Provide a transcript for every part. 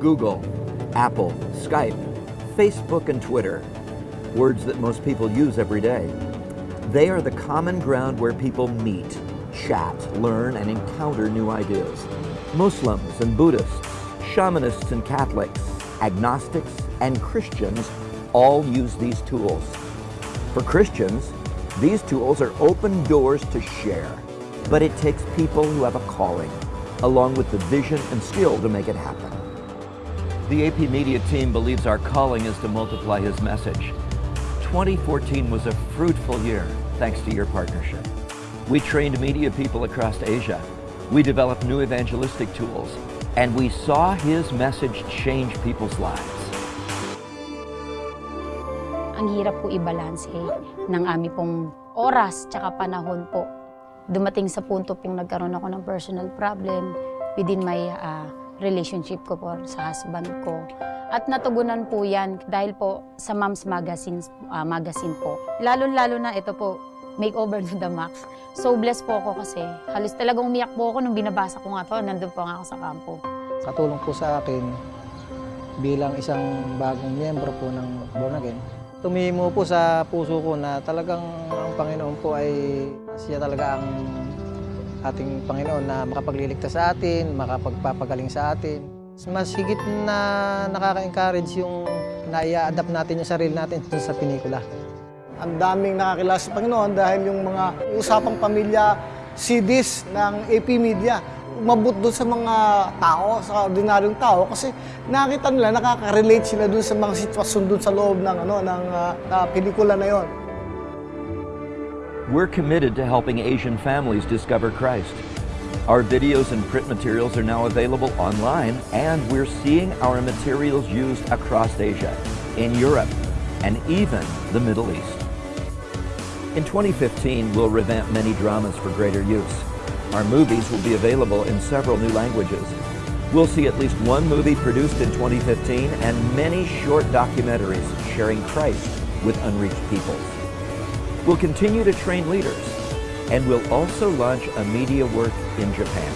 Google, Apple, Skype, Facebook, and Twitter, words that most people use every day. They are the common ground where people meet, chat, learn, and encounter new ideas. Muslims and Buddhists, shamanists and Catholics, agnostics and Christians all use these tools. For Christians, these tools are open doors to share, but it takes people who have a calling, along with the vision and skill to make it happen. The AP Media team believes our calling is to multiply his message. 2014 was a fruitful year thanks to your partnership. We trained media people across Asia. We developed new evangelistic tools, and we saw his message change people's lives. Ang hirap po ibalanse ng aming pong oras tsaka panahon po. Dumating sa punto pong nagkaroon ako ng personal problem within my ah, relationship ko po sa husband ko. At natugunan po yan dahil po sa Mom's Magazine, ah, magazine po. Lalo-lalo na ito po, Makeover to the Max. So blessed po ako kasi halos talagang umiyak po ako nung binabasa ko nga to. Nandun po nga ako sa kampo. Katulong po sa akin bilang isang bagong miyembro po ng Born Again. Tumimo po sa puso ko na talagang ang Panginoon po ay siya talaga ang ating Panginoon na makapagliligtas sa atin, makapagpapagaling sa atin. Mas higit na nakaka-encourage yung na-adapt natin yung sarili natin sa pinikula. Ang daming nakakilala sa Panginoon dahil yung mga usapang pamilya CDs ng AP Media umabot doon sa mga tao, sa ordinaryong tao kasi nakita nila, nakaka-relate sila doon sa mga sitwasyon doon sa loob ng ano ng ah, pelikula na yon. We're committed to helping Asian families discover Christ. Our videos and print materials are now available online, and we're seeing our materials used across Asia, in Europe, and even the Middle East. In 2015, we'll revamp many dramas for greater use. Our movies will be available in several new languages. We'll see at least one movie produced in 2015 and many short documentaries sharing Christ with unreached peoples. We'll continue to train leaders, and we'll also launch a media work in Japan.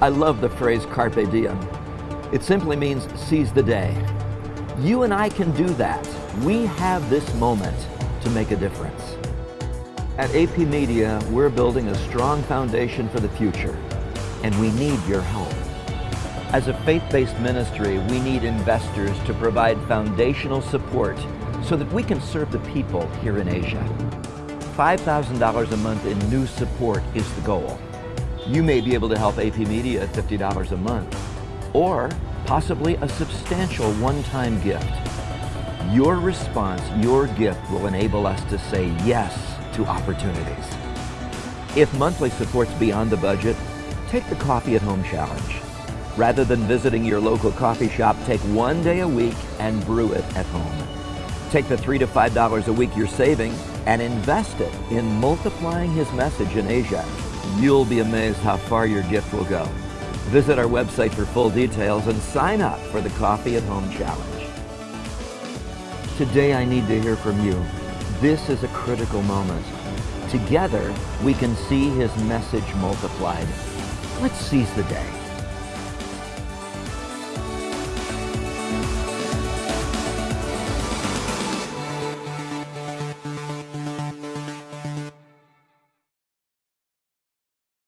I love the phrase carpe diem. It simply means seize the day. You and I can do that. We have this moment to make a difference. At AP Media, we're building a strong foundation for the future, and we need your help. As a faith-based ministry, we need investors to provide foundational support so that we can serve the people here in Asia. $5,000 a month in new support is the goal. You may be able to help AP Media at $50 a month, or possibly a substantial one-time gift. Your response, your gift will enable us to say yes to opportunities. If monthly support's beyond the budget, take the Coffee at Home Challenge. Rather than visiting your local coffee shop, take one day a week and brew it at home. Take the three to five dollars a week you're saving and invest it in multiplying his message in Asia. You'll be amazed how far your gift will go. Visit our website for full details and sign up for the Coffee at Home Challenge. Today I need to hear from you. This is a critical moment. Together, we can see his message multiplied. Let's seize the day.